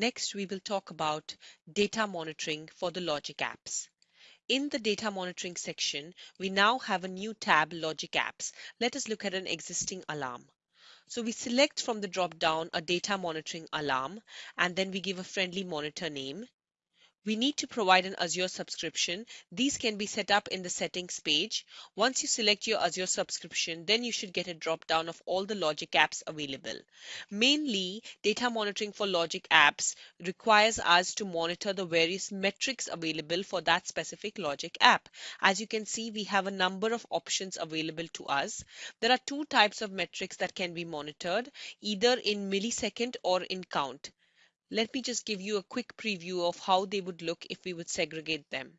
Next, we will talk about data monitoring for the Logic apps. In the data monitoring section, we now have a new tab, Logic Apps. Let us look at an existing alarm. So we select from the drop down a data monitoring alarm and then we give a friendly monitor name. We need to provide an Azure subscription. These can be set up in the settings page. Once you select your Azure subscription, then you should get a drop down of all the Logic apps available. Mainly, data monitoring for Logic apps requires us to monitor the various metrics available for that specific Logic app. As you can see, we have a number of options available to us. There are two types of metrics that can be monitored, either in millisecond or in count. Let me just give you a quick preview of how they would look if we would segregate them.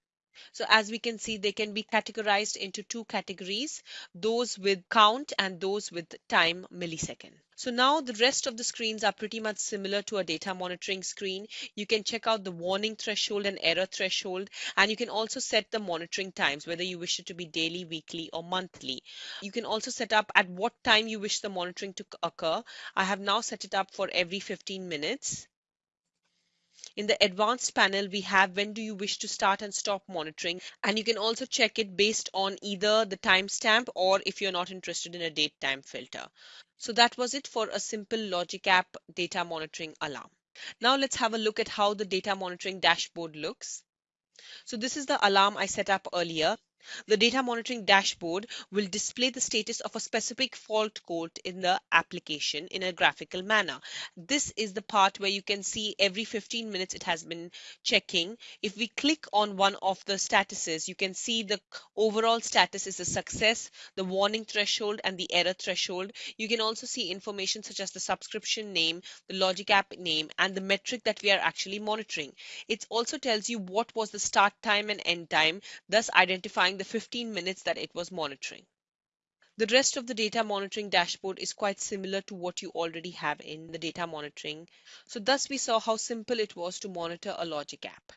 So as we can see, they can be categorized into two categories, those with count and those with time millisecond. So now the rest of the screens are pretty much similar to a data monitoring screen. You can check out the warning threshold and error threshold, and you can also set the monitoring times, whether you wish it to be daily, weekly, or monthly. You can also set up at what time you wish the monitoring to occur. I have now set it up for every 15 minutes. In the advanced panel, we have when do you wish to start and stop monitoring. And you can also check it based on either the timestamp or if you're not interested in a date time filter. So that was it for a simple Logic App data monitoring alarm. Now let's have a look at how the data monitoring dashboard looks. So this is the alarm I set up earlier. The data monitoring dashboard will display the status of a specific fault code in the application in a graphical manner. This is the part where you can see every 15 minutes it has been checking. If we click on one of the statuses, you can see the overall status is a success, the warning threshold and the error threshold. You can also see information such as the subscription name, the Logic app name, and the metric that we are actually monitoring. It also tells you what was the start time and end time, thus identifying the 15 minutes that it was monitoring. The rest of the data monitoring dashboard is quite similar to what you already have in the data monitoring. So thus we saw how simple it was to monitor a Logic app.